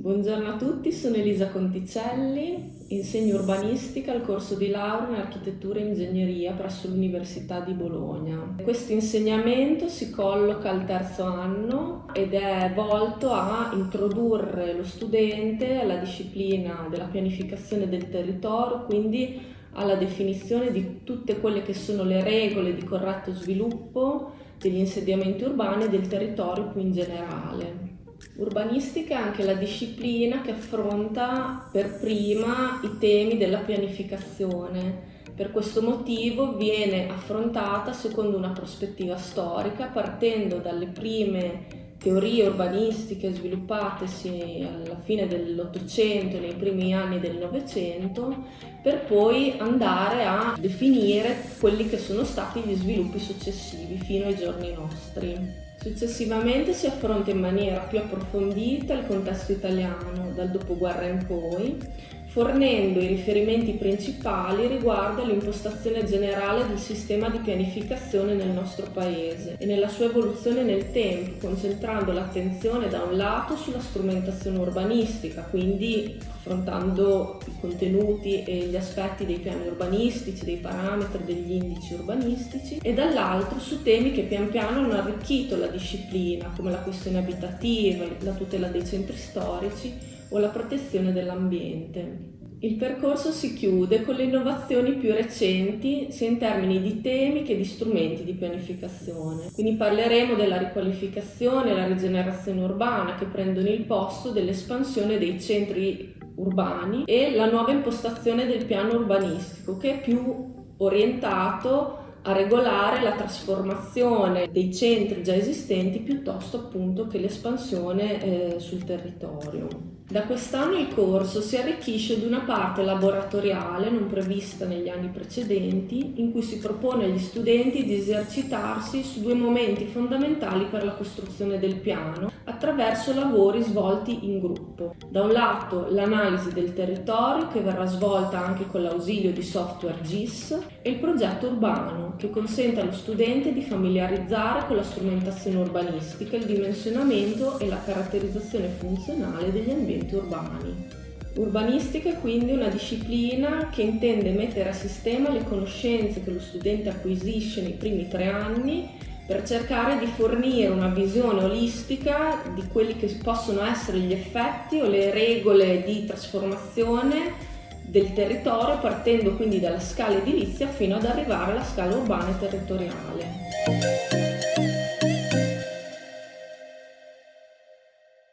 Buongiorno a tutti, sono Elisa Conticelli, insegno urbanistica al corso di laurea in architettura e ingegneria presso l'Università di Bologna. Questo insegnamento si colloca al terzo anno ed è volto a introdurre lo studente alla disciplina della pianificazione del territorio, quindi alla definizione di tutte quelle che sono le regole di corretto sviluppo degli insediamenti urbani e del territorio più in generale. Urbanistica è anche la disciplina che affronta per prima i temi della pianificazione. Per questo motivo viene affrontata secondo una prospettiva storica partendo dalle prime teorie urbanistiche sviluppatesi alla fine dell'Ottocento e nei primi anni del Novecento per poi andare a definire quelli che sono stati gli sviluppi successivi fino ai giorni nostri. Successivamente si affronta in maniera più approfondita il contesto italiano dal dopoguerra in poi, fornendo i riferimenti principali riguardo all'impostazione generale del sistema di pianificazione nel nostro Paese e nella sua evoluzione nel tempo, concentrando l'attenzione da un lato sulla strumentazione urbanistica, quindi affrontando i contenuti e gli aspetti dei piani urbanistici, dei parametri, degli indici urbanistici, e dall'altro su temi che pian piano hanno arricchito la disciplina, come la questione abitativa, la tutela dei centri storici, o la protezione dell'ambiente. Il percorso si chiude con le innovazioni più recenti sia in termini di temi che di strumenti di pianificazione. Quindi parleremo della riqualificazione e la rigenerazione urbana che prendono il posto dell'espansione dei centri urbani e la nuova impostazione del piano urbanistico che è più orientato a regolare la trasformazione dei centri già esistenti piuttosto appunto che l'espansione eh, sul territorio. Da quest'anno il corso si arricchisce di una parte laboratoriale non prevista negli anni precedenti in cui si propone agli studenti di esercitarsi su due momenti fondamentali per la costruzione del piano attraverso lavori svolti in gruppo. Da un lato l'analisi del territorio che verrà svolta anche con l'ausilio di software GIS e il progetto urbano che consente allo studente di familiarizzare con la strumentazione urbanistica, il dimensionamento e la caratterizzazione funzionale degli ambienti ambienti urbani. Urbanistica è quindi una disciplina che intende mettere a sistema le conoscenze che lo studente acquisisce nei primi tre anni per cercare di fornire una visione olistica di quelli che possono essere gli effetti o le regole di trasformazione del territorio partendo quindi dalla scala edilizia fino ad arrivare alla scala urbana e territoriale.